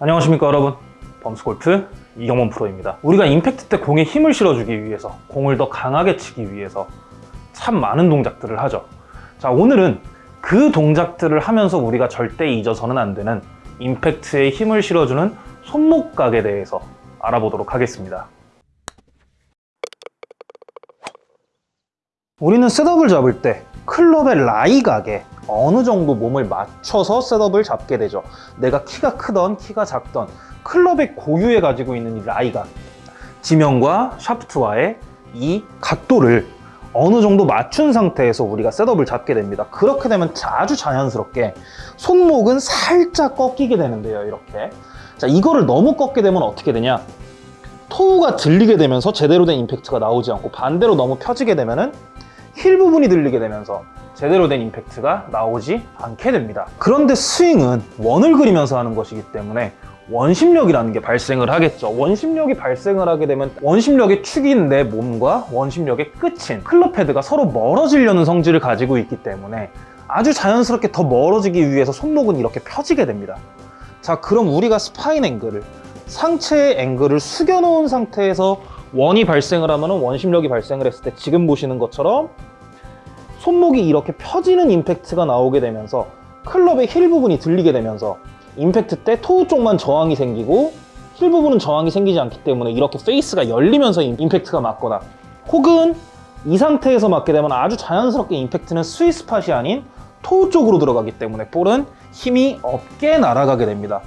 안녕하십니까 여러분. 범스골프 이경원 프로입니다. 우리가 임팩트 때 공에 힘을 실어주기 위해서 공을 더 강하게 치기 위해서 참 많은 동작들을 하죠. 자 오늘은 그 동작들을 하면서 우리가 절대 잊어서는 안 되는 임팩트에 힘을 실어주는 손목각에 대해서 알아보도록 하겠습니다. 우리는 셋업을 잡을 때 클럽의 라이 각에 어느 정도 몸을 맞춰서 셋업을 잡게 되죠. 내가 키가 크던 키가 작던 클럽의 고유에 가지고 있는 이 lie각 지면과 샤프트와의 이 각도를 어느 정도 맞춘 상태에서 우리가 setup을 잡게 됩니다. 그렇게 되면 아주 자연스럽게 손목은 살짝 꺾이게 되는데요 이렇게. 자 이거를 너무 꺾게 되면 어떻게 되냐? toe가 들리게 되면서 제대로 된 임팩트가 나오지 않고 반대로 너무 펴지게 되면 은 힐 부분이 들리게 되면서 제대로 된 임팩트가 나오지 않게 됩니다. 그런데 스윙은 원을 그리면서 하는 것이기 때문에 원심력이라는 게 발생을 하겠죠. 원심력이 발생을 하게 되면 원심력의 축인 내 몸과 원심력의 끝인 클럽 헤드가 서로 멀어지려는 성질을 가지고 있기 때문에 아주 자연스럽게 더 멀어지기 위해서 손목은 이렇게 펴지게 됩니다. 자 그럼 우리가 spine angle을 상체의 앵글을 숙여 놓은 상태에서 원이 발생을 하면 원심력이 발생을 했을 때 지금 보시는 것처럼 손목이 이렇게 펴지는 임팩트가 나오게 되면서 클럽의 힐 부분이 들리게 되면서 임팩트 때 toe 쪽만 저항이 생기고 힐 부분은 저항이 생기지 않기 때문에 이렇게 face가 열리면서 임팩트가 맞거나 혹은 이 상태에서 맞게 되면 아주 자연스럽게 임팩트는 스윗 스팟이 아닌 toe 쪽으로 들어가기 때문에 볼은 힘이 없게 날아가게 됩니다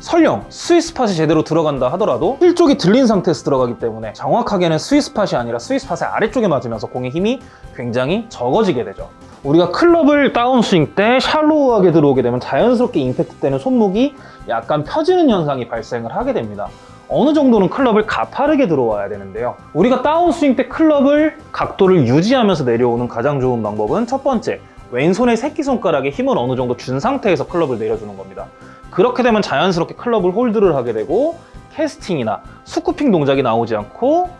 설령 sweet spot이 제대로 들어간다 하더라도 힐 쪽이 들린 상태에서 들어가기 때문에 정확하게는 sweet spot이 아니라 스위스팟의 아래쪽에 맞으면서 공의 힘이 굉장히 적어지게 되죠. 우리가 클럽을 다운스윙 때 shallow하게 들어오게 되면 자연스럽게 임팩트 때는 손목이 약간 펴지는 현상이 발생을 하게 됩니다. 어느 정도는 클럽을 가파르게 들어와야 되는데요. 우리가 다운스윙 때 클럽을 각도를 유지하면서 내려오는 가장 좋은 방법은 첫 번째 왼손의 새끼손가락에 힘을 어느 정도 준 상태에서 클럽을 내려주는 겁니다 그렇게 되면 자연스럽게 클럽을 hold를 하게 되고 캐스팅이나 scooping 동작이 나오지 않고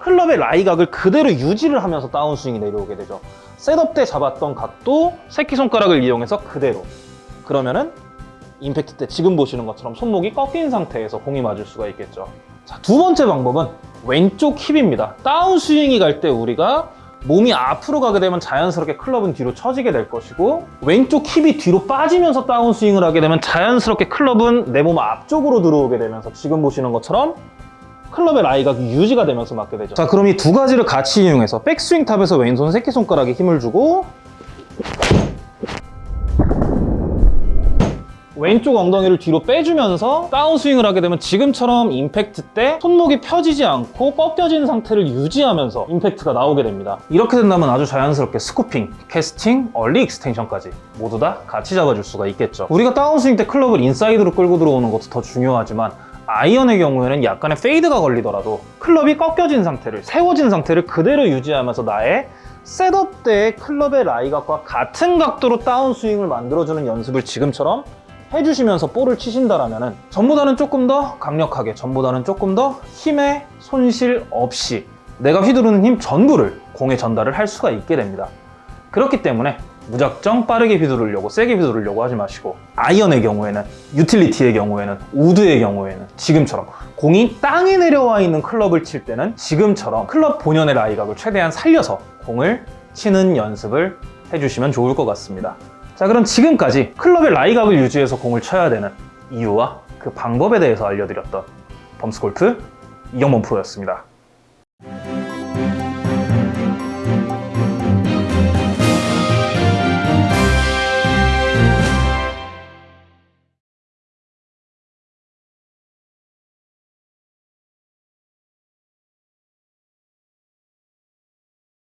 클럽의 lie각을 그대로 유지를 하면서 다운스윙이 내려오게 되죠. setup 때 잡았던 각도 새끼손가락을 이용해서 그대로. 그러면은 임팩트 때 지금 보시는 것처럼 손목이 꺾인 상태에서 공이 맞을 수가 있겠죠. 자, 두 번째 방법은 왼쪽 hip입니다. 다운스윙이 갈 때 우리가 몸이 앞으로 가게 되면 자연스럽게 클럽은 뒤로 처지게 될 것이고 왼쪽 힙이 뒤로 빠지면서 다운스윙을 하게 되면 자연스럽게 클럽은 내 몸 앞쪽으로 들어오게 되면서 지금 보시는 것처럼 클럽의 lie각이 유지가 되면서 맞게 되죠. 자 그럼 이 두 가지를 같이 이용해서 백스윙 top에서 왼손 새끼손가락에 힘을 주고 왼쪽 엉덩이를 뒤로 빼주면서 다운스윙을 하게 되면 지금처럼 임팩트 때 손목이 펴지지 않고 꺾여진 상태를 유지하면서 임팩트가 나오게 됩니다. 이렇게 된다면 아주 자연스럽게 scooping, 캐스팅, early extension까지 모두 다 같이 잡아줄 수가 있겠죠. 우리가 다운스윙 때 클럽을 인사이드로 끌고 들어오는 것도 더 중요하지만 아이언의 경우에는 약간의 fade가 걸리더라도 클럽이 꺾여진 상태를 세워진 상태를 그대로 유지하면서 나의 setup 때의 클럽의 lie각과 같은 각도로 다운스윙을 만들어주는 연습을 지금처럼 해주시면서 볼을 치신다면 전보다는 조금 더 강력하게 전보다는 조금 더 힘의 손실 없이 내가 휘두르는 힘 전부를 공에 전달을 할 수가 있게 됩니다. 그렇기 때문에 무작정 빠르게 휘두르려고 세게 휘두르려고 하지 마시고 아이언의 경우에는 유틸리티의 경우에는 우드의 경우에는 지금처럼 공이 땅에 내려와 있는 클럽을 칠 때는 지금처럼 클럽 본연의 라이각을 최대한 살려서 공을 치는 연습을 해주시면 좋을 것 같습니다 자 그럼 지금까지 클럽의 라이각을 유지해서 공을 쳐야 되는 이유와 그 방법에 대해서 알려드렸던 범스골프 이경범 프로였습니다